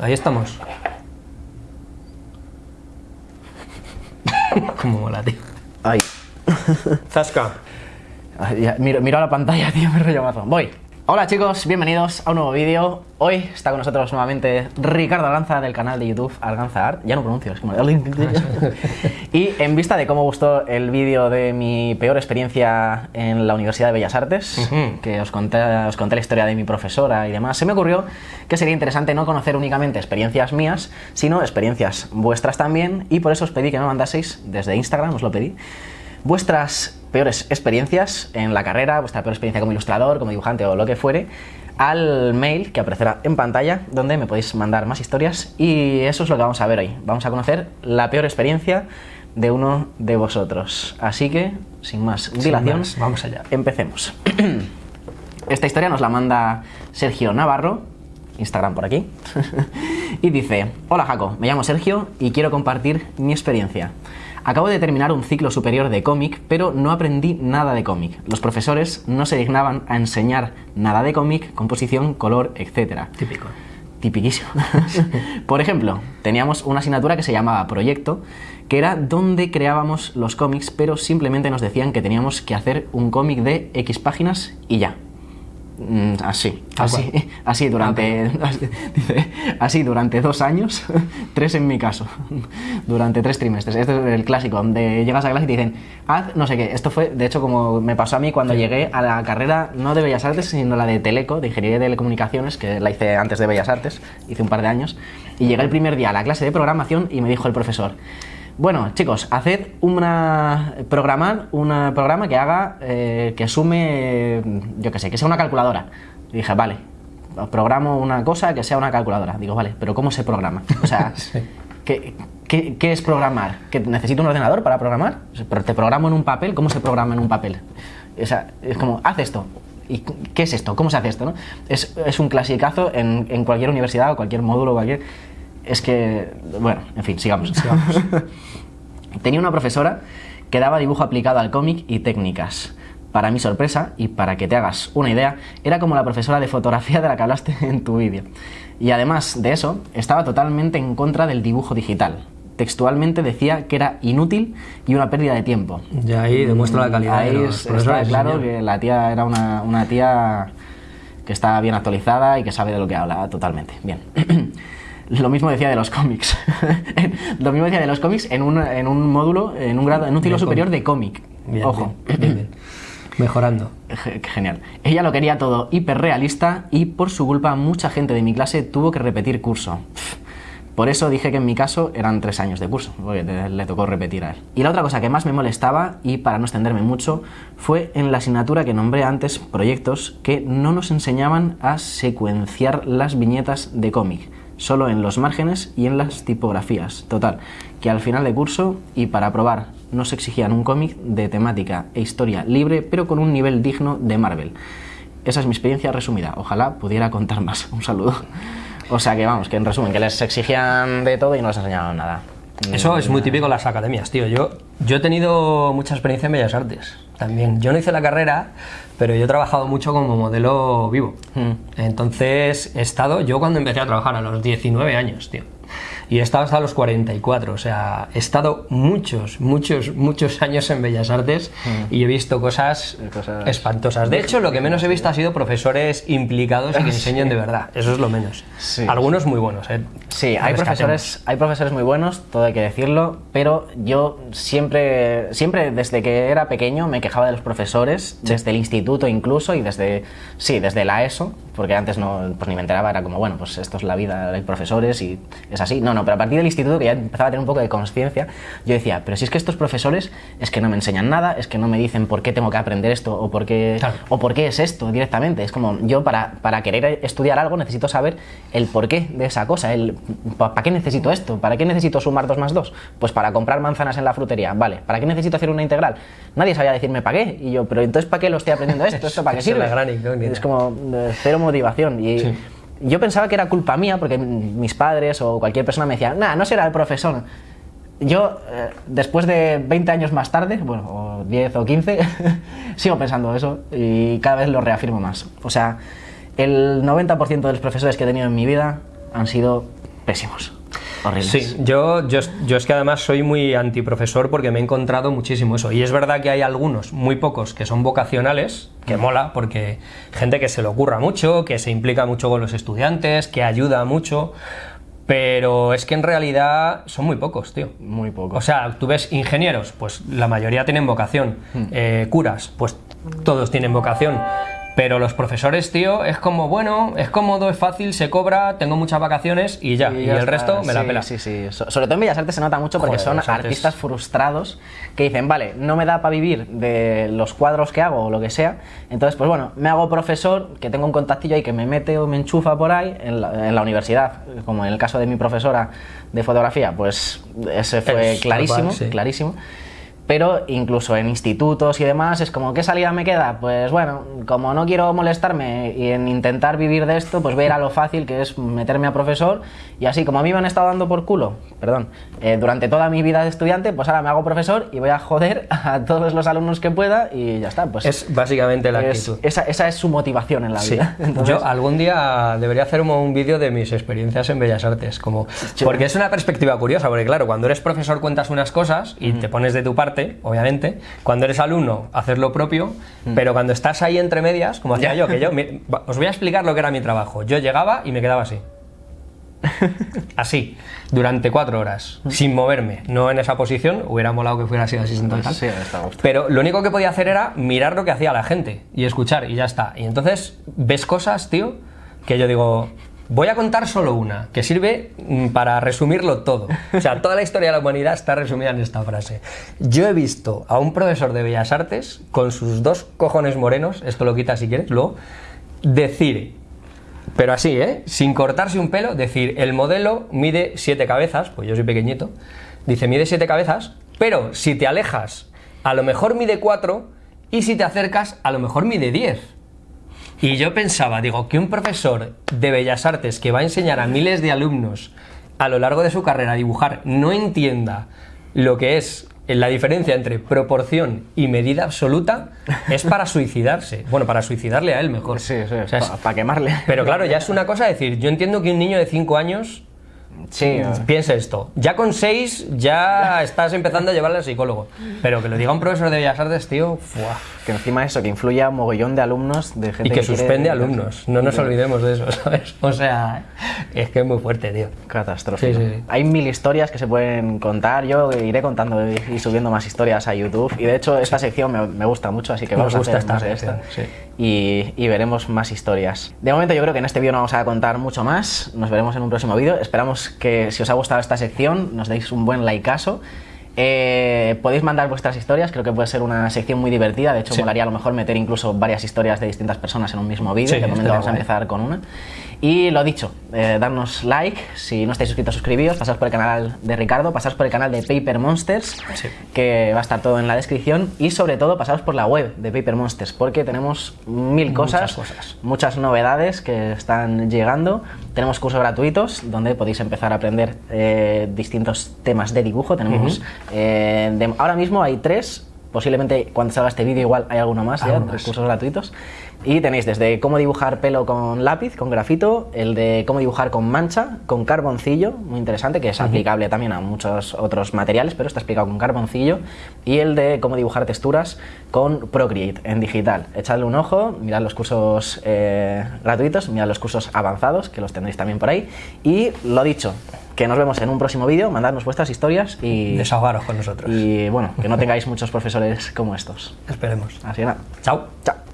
Ahí estamos. Como mola, tío. Ay. Zasca. Miro, miro a la pantalla, tío, me rollo mazo. Voy. Hola chicos, bienvenidos a un nuevo vídeo. Hoy está con nosotros nuevamente Ricardo Arganza del canal de YouTube Arganza Art. Ya no pronuncio, es como... y en vista de cómo gustó el vídeo de mi peor experiencia en la Universidad de Bellas Artes, que os conté, os conté la historia de mi profesora y demás, se me ocurrió que sería interesante no conocer únicamente experiencias mías, sino experiencias vuestras también, y por eso os pedí que me mandaseis, desde Instagram os lo pedí, vuestras peores experiencias en la carrera, vuestra peor experiencia como ilustrador, como dibujante o lo que fuere, al mail que aparecerá en pantalla, donde me podéis mandar más historias y eso es lo que vamos a ver hoy. Vamos a conocer la peor experiencia de uno de vosotros. Así que, sin más dilación, más, vamos allá. empecemos. Esta historia nos la manda Sergio Navarro, Instagram por aquí, y dice, hola Jaco, me llamo Sergio y quiero compartir mi experiencia. Acabo de terminar un ciclo superior de cómic, pero no aprendí nada de cómic. Los profesores no se dignaban a enseñar nada de cómic, composición, color, etc. Típico. Tipiquísimo. Por ejemplo, teníamos una asignatura que se llamaba Proyecto, que era donde creábamos los cómics, pero simplemente nos decían que teníamos que hacer un cómic de X páginas y ya. Mm, Así, así, así durante, dice, así durante dos años, tres en mi caso, durante tres trimestres. Este es el clásico, donde llegas a clase y te dicen, haz no sé qué. Esto fue, de hecho, como me pasó a mí cuando llegué a la carrera, no de Bellas Artes, sino la de Teleco, de Ingeniería de Telecomunicaciones, que la hice antes de Bellas Artes, hice un par de años, y llegué el primer día a la clase de programación y me dijo el profesor, bueno, chicos, haced una programar un programa que haga eh, que sume, yo qué sé, que sea una calculadora. Y dije, vale, programo una cosa que sea una calculadora. Digo, vale, pero ¿cómo se programa? O sea, ¿qué, qué, qué es programar? ¿Que necesito un ordenador para programar? Pero te programo en un papel, ¿cómo se programa en un papel? O sea, es como, haz esto. ¿Y qué es esto? ¿Cómo se hace esto? no? Es, es un clasicazo en, en cualquier universidad o cualquier módulo, cualquier... Es que, bueno, en fin, sigamos. Tenía una profesora que daba dibujo aplicado al cómic y técnicas. Para mi sorpresa, y para que te hagas una idea, era como la profesora de fotografía de la que hablaste en tu vídeo. Y además de eso, estaba totalmente en contra del dibujo digital. Textualmente decía que era inútil y una pérdida de tiempo. Y ahí demuestra la calidad Ahí de los está claro señor. que la tía era una, una tía que está bien actualizada y que sabe de lo que habla totalmente. Bien. Lo mismo decía de los cómics. lo mismo decía de los cómics en un, en un módulo, en un grado, en un ciclo De superior de cómic. Bien, Ojo. bien, bien. Mejorando. Ge- Genial. Ella lo quería todo hiperrealista y por su culpa mucha gente de mi clase tuvo que repetir curso. Por eso dije que en mi caso eran tres años de curso, porque le tocó repetir a él. Y la otra cosa que más me molestaba, y para no extenderme mucho, fue en la asignatura que nombré antes, proyectos, que no nos enseñaban a secuenciar las viñetas de cómic, solo en los márgenes y en las tipografías. Total, que al final de curso y para aprobar nos exigían un cómic de temática e historia libre, pero con un nivel digno de Marvel. Esa es mi experiencia resumida. Ojalá pudiera contar más. Un saludo. O sea que vamos, que en resumen, que les exigían de todo y no les enseñaban nada. Eso es muy típico en las academias, tío. Yo, yo he tenido mucha experiencia en Bellas Artes también. Yo no hice la carrera, pero yo he trabajado mucho como modelo vivo. Mm. Entonces he estado, yo cuando empecé a trabajar a los 19 años, tío. Y he estado hasta los 44, o sea, he estado muchos, muchos, muchos años en Bellas Artes y he visto cosas, Cosas- espantosas. De hecho, lo que menos he visto ha sido profesores implicados y que enseñen de verdad. Eso es lo menos. Sí. Algunos muy buenos, ¿eh? Sí, hay profesores, hay profesores muy buenos, todo hay que decirlo, pero yo siempre, siempre desde que era pequeño me quejaba de los profesores, desde el instituto incluso y desde, sí, desde la ESO, porque antes no, pues ni me enteraba, era como, bueno, pues esto es la vida, hay profesores y es así. No, no, pero a partir del instituto que ya empezaba a tener un poco de conciencia, yo decía, pero si es que estos profesores es que no me enseñan nada, es que no me dicen por qué tengo que aprender esto o por qué, Claro. o por qué es esto directamente. Es como, yo para, para querer estudiar algo necesito saber el porqué de esa cosa, el ¿para qué necesito esto? ¿Para qué necesito sumar 2 más 2? Pues para comprar manzanas en la frutería, vale. ¿Para qué necesito hacer una integral? Nadie sabía decirme para qué. Y yo, pero entonces ¿para qué lo estoy aprendiendo esto? ¿Esto para qué es sirve? la gran. Es como eh, cero motivación. Y Sí. Yo pensaba que era culpa mía porque mis padres o cualquier persona me decía, nah, no será el profesor. Yo, eh, después de 20 años más tarde, bueno, o 10 o 15, sigo pensando eso y cada vez lo reafirmo más. O sea, el 90% de los profesores que he tenido en mi vida han sido pésimos. Horribles. Sí, yo, yo, yo es que además soy muy antiprofesor porque me he encontrado muchísimo eso. Y es verdad que hay algunos, muy pocos, que son vocacionales, que mola, porque gente que se le ocurra mucho, que se implica mucho con los estudiantes, que ayuda mucho. Pero es que en realidad son muy pocos, tío. Muy pocos. O sea, tú ves ingenieros, pues la mayoría tienen vocación. Eh, curas, pues todos tienen vocación. Pero los profesores, tío, es como, bueno, es cómodo, es fácil, se cobra, tengo muchas vacaciones y ya. Y, ya el resto me la Sí, pela. Sí, sí. So- sobre todo en Bellas Artes se nota mucho porque Joder, son Bellas Artes. artistas frustrados que dicen, vale, no me da para vivir de los cuadros que hago o lo que sea, entonces, pues bueno, me hago profesor, que tengo un contactillo ahí que me mete o me enchufa por ahí en la, en la universidad, como en el caso de mi profesora de fotografía, pues ese fue Es clarísimo, cual, sí. clarísimo. Pero incluso en institutos y demás es como, ¿qué salida me queda? Pues bueno, como no quiero molestarme y en intentar vivir de esto, pues voy a ir a lo fácil que es meterme a profesor y así como a mí me han estado dando por culo, perdón, eh, durante toda mi vida de estudiante, pues ahora me hago profesor y voy a joder a todos los alumnos que pueda y ya está. Pues Es básicamente la es- actitud. esa, esa es su motivación en la Sí. vida. Entonces, Yo algún día debería hacer un, un vídeo de mis experiencias en Bellas Artes, como porque es una perspectiva curiosa, porque claro, cuando eres profesor cuentas unas cosas y te pones de tu parte, obviamente, cuando eres alumno haces lo propio, pero cuando estás ahí entre medias, como hacía yo, que yo, os voy a explicar lo que era mi trabajo. Yo llegaba y me quedaba así. Así, durante cuatro horas, sin moverme, no en esa posición, hubiera molado que fuera así así sentado. Sí. Pero lo único que podía hacer era mirar lo que hacía la gente y escuchar y ya está. Y entonces ves cosas, tío, que yo digo, voy a contar solo una, que sirve mm, para resumirlo todo. O sea, toda la historia de la humanidad está resumida en esta frase. Yo he visto a un profesor de Bellas Artes con sus dos cojones morenos, esto lo quitas si quieres, luego, decir pero así, ¿eh? Sin cortarse un pelo, decir, el modelo mide siete cabezas, pues yo soy pequeñito, dice, mide siete cabezas, pero si te alejas, a lo mejor mide cuatro, y si te acercas, a lo mejor mide diez. Y yo pensaba, digo, que un profesor de Bellas Artes que va a enseñar a miles de alumnos a lo largo de su carrera a dibujar no entienda lo que es la diferencia entre proporción y medida absoluta, es para suicidarse. Bueno, para suicidarle a él mejor. Sí, sí, O sea, para quemarle. pero claro, ya es una cosa decir, yo entiendo que un niño de 5 años Sí, piense esto. Ya con 6 ya estás empezando a llevarle al psicólogo. Pero que lo diga un profesor de Bellas Artes, tío, ¡fua! que encima eso, que influye a un mogollón de alumnos, de gente y que suspende alumnos. No nos olvidemos de eso, ¿sabes? O sea, es que es muy fuerte, tío. Catastrófico. Sí, sí, sí. Hay mil historias que se pueden contar. Yo iré contando y, subiendo más historias a YouTube. Y de hecho, esta sección me, me gusta mucho, así que vamos a hacer esta más de esta. Y, y veremos más historias. De momento, yo creo que en este vídeo no vamos a contar mucho más. Nos veremos en un próximo vídeo. Esperamos que si os ha gustado esta sección, nos deis un buen likeazo. Eh, podéis mandar vuestras historias, creo que puede ser una sección muy divertida. De hecho, Sí. molaría a lo mejor meter incluso varias historias de distintas personas en un mismo vídeo. Sí, de momento vamos a empezar con una. Y lo dicho, eh, darnos like, si no estáis suscritos, suscribíos, pasaos por el canal de Ricardo, pasaos por el canal de Paper Monsters, Sí. que va a estar todo en la descripción, y sobre todo pasaos por la web de Paper Monsters, porque tenemos mil cosas, Muchas cosas. muchas novedades que están llegando. Tenemos cursos gratuitos donde podéis empezar a aprender eh, distintos temas de dibujo. Tenemos, eh, de- ahora mismo hay tres, posiblemente cuando salga este vídeo igual hay alguno más, ya, de más. cursos gratuitos. Y tenéis desde cómo dibujar pelo con lápiz, con grafito, el de cómo dibujar con mancha, con carboncillo, muy interesante, que es aplicable también a muchos otros materiales, pero está explicado con carboncillo, y el de cómo dibujar texturas con Procreate en digital. Echadle un ojo, mirad los cursos eh, gratuitos, mirad los cursos avanzados, que los tendréis también por ahí. Y lo dicho, que nos vemos en un próximo vídeo, mandadnos vuestras historias y, Desahogaros con nosotros. y bueno, que no tengáis muchos profesores como estos. Esperemos. Así que nada, Chao. chao.